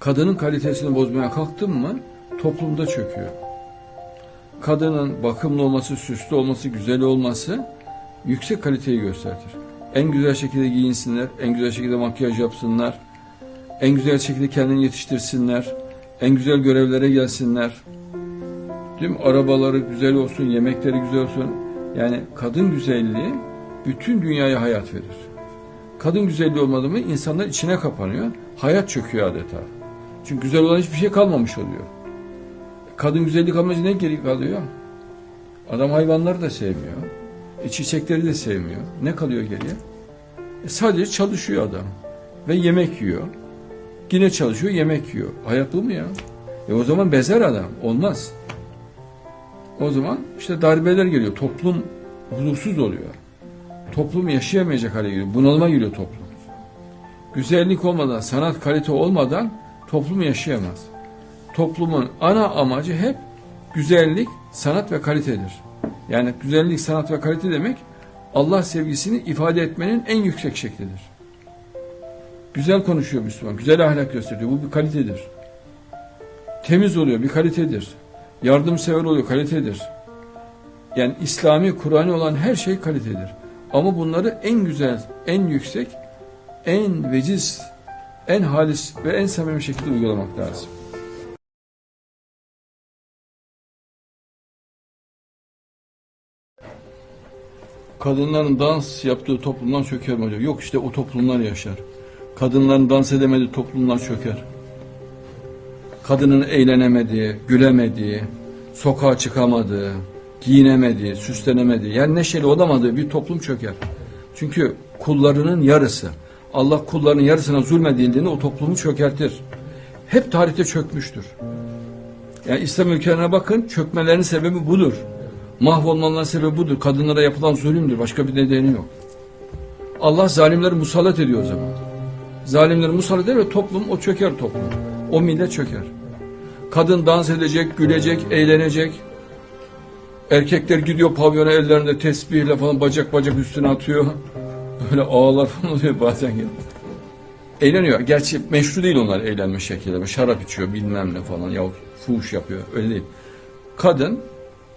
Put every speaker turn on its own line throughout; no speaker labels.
Kadının kalitesini bozmaya kalktın mı toplumda çöküyor. Kadının bakımlı olması, süslü olması, güzel olması yüksek kaliteyi gösterir. En güzel şekilde giyinsinler, en güzel şekilde makyaj yapsınlar, en güzel şekilde kendini yetiştirsinler, en güzel görevlere gelsinler. Mi? Arabaları güzel olsun, yemekleri güzel olsun. Yani kadın güzelliği bütün dünyaya hayat verir. Kadın güzelliği olmadı mı insanlar içine kapanıyor. Hayat çöküyor adeta. Çünkü güzel olan hiçbir şey kalmamış oluyor. Kadın güzellik amacı ne geri kalıyor? Adam hayvanları da sevmiyor. E, çiçekleri de sevmiyor. Ne kalıyor geriye? E, sadece çalışıyor adam. Ve yemek yiyor. Yine çalışıyor, yemek yiyor. Hayat bu mu ya? E o zaman bezer adam. Olmaz. O zaman işte darbeler geliyor. Toplum huzursuz oluyor. Toplum yaşayamayacak hale geliyor. Bunalıma giriyor toplum. Güzellik olmadan, sanat kalite olmadan toplum yaşayamaz. Toplumun ana amacı hep güzellik, sanat ve kalitedir. Yani güzellik, sanat ve kalite demek Allah sevgisini ifade etmenin en yüksek şeklidir. Güzel konuşuyor Müslüman, güzel ahlak gösteriyor. Bu bir kalitedir. Temiz oluyor, bir kalitedir. Yardımsever oluyor, kalitedir. Yani İslami, Kur'an'ı olan her şey kalitedir. Ama bunları en güzel, en yüksek, en veciz, en halis ve en samimi şekilde uygulamak lazım. Kadınların dans yaptığı toplumdan çöker mi hocam? Yok işte o toplumlar yaşar. Kadınların dans edemediği toplumlar çöker. Kadının eğlenemediği, gülemediği, sokağa çıkamadığı, giyinemediği, süslenemediği, yani neşeli olamadığı bir toplum çöker. Çünkü kullarının yarısı, Allah kullarının yarısına zulmedildiğinde o toplumu çökertir. Hep tarihte çökmüştür. Yani İslam ülkelerine bakın, çökmelerinin sebebi budur. Mahvolmalarının sebebi budur. Kadınlara yapılan zulümdür. Başka bir nedeni yok. Allah zalimleri musallat ediyor o zaman. Zalimleri musallat eder ve toplum o çöker toplum. O millet çöker. Kadın dans edecek, gülecek, eğlenecek. Erkekler gidiyor pavyona ellerinde tesbihle falan bacak bacak üstüne atıyor. Böyle ağlar falan oluyor bazen ya. Eğleniyor. Gerçi meşru değil onlar eğlenme şekilleri. Şarap içiyor bilmem ne falan. Ya fuhuş yapıyor. Öyle değil. Kadın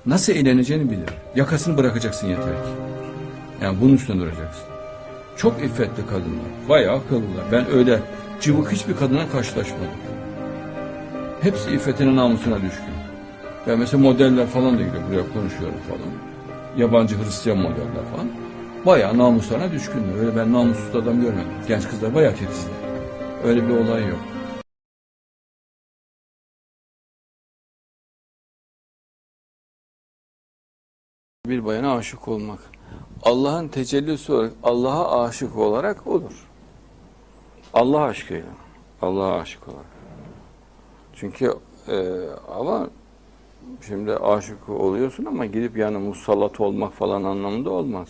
nasıl eğleneceğini bilir. Yakasını bırakacaksın yeter ki. Yani bunun üstüne duracaksın. Çok iffetli kadınlar. Bayağı akıllılar. Ben öyle cıvık hiçbir kadına karşılaşmadım. Hepsi iffetine namusuna düşkün. Ben mesela modeller falan da gidiyor buraya konuşuyorum falan. Yabancı Hristiyan modeller falan. Bayağı namuslarına düşkünler. Öyle ben namussuz adam görmedim. Genç kızlar bayağı titizler. Öyle bir olay yok. Bir bayana aşık olmak. Allah'ın tecellisi olarak, Allah'a aşık olarak olur. Allah aşkıyla. Allah'a aşık olarak. Çünkü e, ama şimdi aşık oluyorsun ama gidip yani musallat olmak falan anlamında olmaz.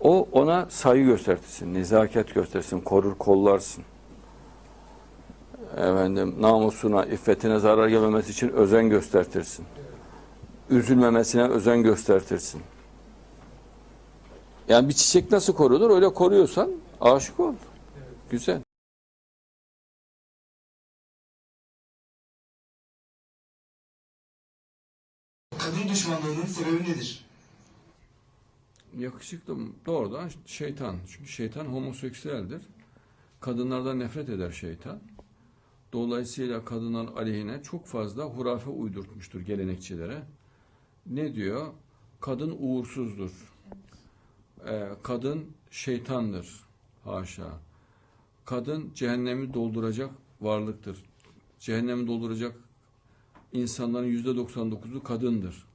O ona saygı göstersin, nezaket göstersin, korur kollarsın. Efendim namusuna, iffetine zarar gelmemesi için özen göstertirsin. Üzülmemesine özen göstertirsin. Yani bir çiçek nasıl korunur? Öyle koruyorsan aşık ol. Güzel.
Kadın düşmanlığının sebebi nedir?
Yakışıklı? Doğrudan şeytan. Çünkü şeytan homoseksüeldir. Kadınlardan nefret eder şeytan. Dolayısıyla kadınlar aleyhine çok fazla hurafe uydurtmuştur gelenekçilere. Ne diyor? Kadın uğursuzdur. Ee, kadın şeytandır. Haşa. Kadın cehennemi dolduracak varlıktır. Cehennemi dolduracak insanların yüzde 99'u kadındır.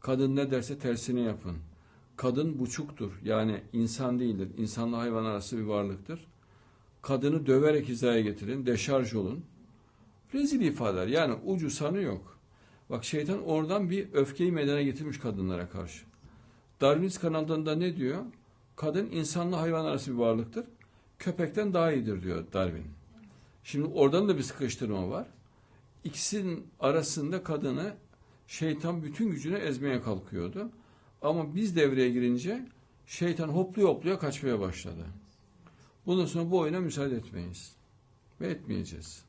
Kadın ne derse tersini yapın. Kadın buçuktur. Yani insan değildir. İnsanla hayvan arası bir varlıktır. Kadını döverek hizaya getirin. Deşarj olun. Rezil ifadeler. Yani ucu sanı yok. Bak şeytan oradan bir öfkeyi meydana getirmiş kadınlara karşı. Darwinist kanalında ne diyor? Kadın insanla hayvan arası bir varlıktır. Köpekten daha iyidir diyor Darwin. Şimdi oradan da bir sıkıştırma var. İkisinin arasında kadını şeytan bütün gücüne ezmeye kalkıyordu. Ama biz devreye girince şeytan hopluya hopluya kaçmaya başladı. Bundan sonra bu oyuna müsaade etmeyiz. ve etmeyeceğiz.